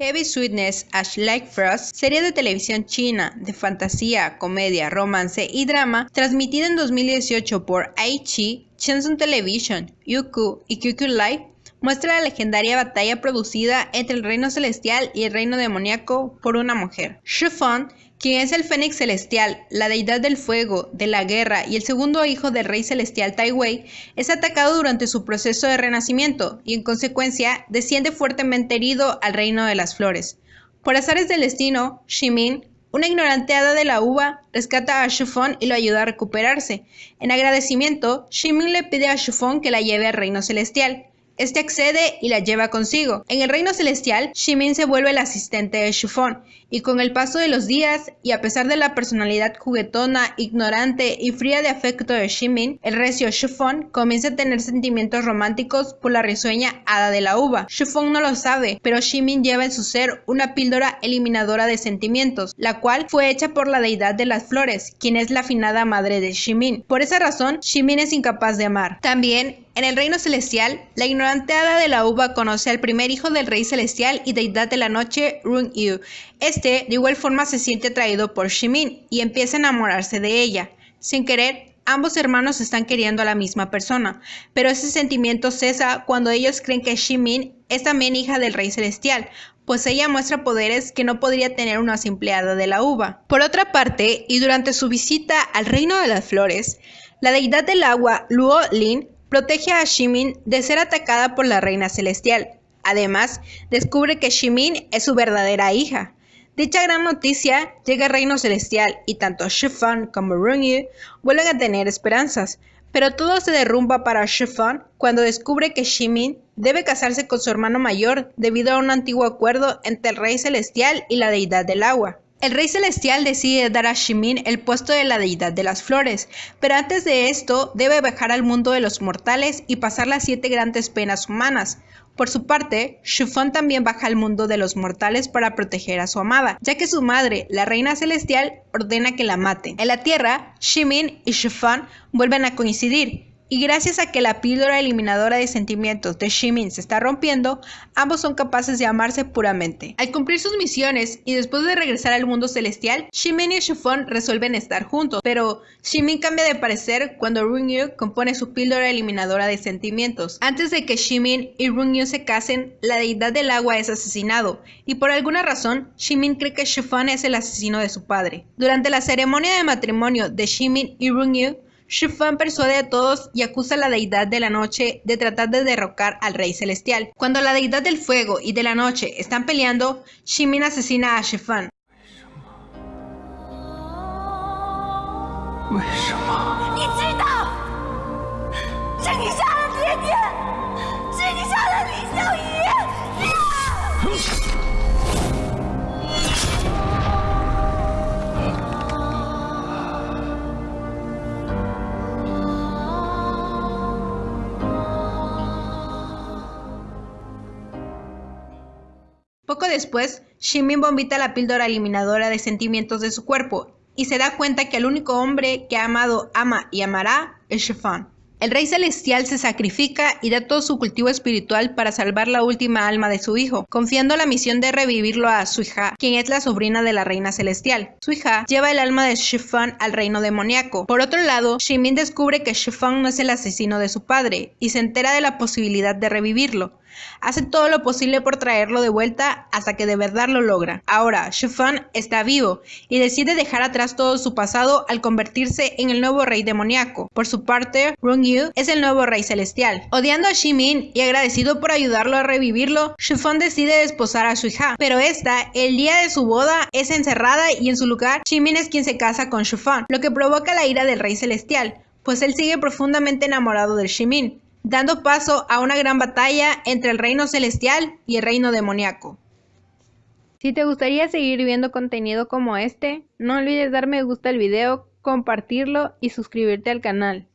Heavy Sweetness Ash Like Frost, serie de televisión china de fantasía, comedia, romance y drama, transmitida en 2018 por Aichi, Shenzhen Television, Youku y QQ Live, muestra la legendaria batalla producida entre el reino celestial y el reino demoníaco por una mujer. Shufan quien es el Fénix Celestial, la deidad del fuego, de la guerra y el segundo hijo del rey celestial Tai Wei, es atacado durante su proceso de renacimiento y en consecuencia desciende fuertemente herido al reino de las flores. Por azares del destino, Shimin, una ignorante hada de la uva, rescata a Shufon y lo ayuda a recuperarse. En agradecimiento, Shimin le pide a Shufon que la lleve al reino celestial. Este accede y la lleva consigo. En el reino celestial, Shimin se vuelve el asistente de Shufon, y con el paso de los días, y a pesar de la personalidad juguetona, ignorante y fría de afecto de Shimin, el recio Shufon comienza a tener sentimientos románticos por la risueña hada de la uva. Shufon no lo sabe, pero Shimin lleva en su ser una píldora eliminadora de sentimientos, la cual fue hecha por la deidad de las flores, quien es la afinada madre de Shimin. Por esa razón, Shimin es incapaz de amar. También, en el reino celestial, la ignorante hada de la uva conoce al primer hijo del rey celestial y deidad de la noche, Run Yu. Este, de igual forma, se siente atraído por Shimin y empieza a enamorarse de ella. Sin querer, ambos hermanos están queriendo a la misma persona, pero ese sentimiento cesa cuando ellos creen que Shimin es también hija del rey celestial, pues ella muestra poderes que no podría tener una simple de la uva. Por otra parte, y durante su visita al reino de las flores, la deidad del agua, Luo Lin, protege a Shimin de ser atacada por la reina celestial. Además, descubre que Shimin es su verdadera hija. Dicha gran noticia llega al reino celestial y tanto Shifan como Rungyu vuelven a tener esperanzas, pero todo se derrumba para Shifan cuando descubre que Shimin debe casarse con su hermano mayor debido a un antiguo acuerdo entre el rey celestial y la deidad del agua. El rey celestial decide dar a Shimin el puesto de la deidad de las flores, pero antes de esto debe bajar al mundo de los mortales y pasar las siete grandes penas humanas. Por su parte, Shufan también baja al mundo de los mortales para proteger a su amada, ya que su madre, la reina celestial, ordena que la maten. En la Tierra, Shimin y Shufan vuelven a coincidir, y gracias a que la píldora eliminadora de sentimientos de Shimin se está rompiendo, ambos son capaces de amarse puramente. Al cumplir sus misiones y después de regresar al mundo celestial, Shimin y Shufon resuelven estar juntos, pero Shimin cambia de parecer cuando Rungyu compone su píldora eliminadora de sentimientos. Antes de que Shimin y Rungyu se casen, la deidad del agua es asesinado, y por alguna razón, Shimin cree que Shufon es el asesino de su padre. Durante la ceremonia de matrimonio de Shimin y Rungyu, Shufan persuade a todos y acusa a la deidad de la noche de tratar de derrocar al rey celestial. Cuando la deidad del fuego y de la noche están peleando, Shimin asesina a Shufan. Poco después, Shimin vomita la píldora eliminadora de sentimientos de su cuerpo y se da cuenta que el único hombre que ha amado, ama y amará es Shifan. El rey celestial se sacrifica y da todo su cultivo espiritual para salvar la última alma de su hijo, confiando la misión de revivirlo a Suija, quien es la sobrina de la reina celestial. Suija lleva el alma de Shifan al reino demoníaco. Por otro lado, Shimin descubre que Shifan no es el asesino de su padre y se entera de la posibilidad de revivirlo. Hace todo lo posible por traerlo de vuelta hasta que de verdad lo logra. Ahora, Shufan está vivo y decide dejar atrás todo su pasado al convertirse en el nuevo rey demoníaco. Por su parte, Rung-yu es el nuevo rey celestial. Odiando a Shimin y agradecido por ayudarlo a revivirlo, Shufan decide desposar a su hija, pero esta, el día de su boda, es encerrada y en su lugar, Shimin es quien se casa con Shufan, lo que provoca la ira del rey celestial, pues él sigue profundamente enamorado de Shimin dando paso a una gran batalla entre el reino celestial y el reino demoníaco. Si te gustaría seguir viendo contenido como este, no olvides dar me gusta al video, compartirlo y suscribirte al canal.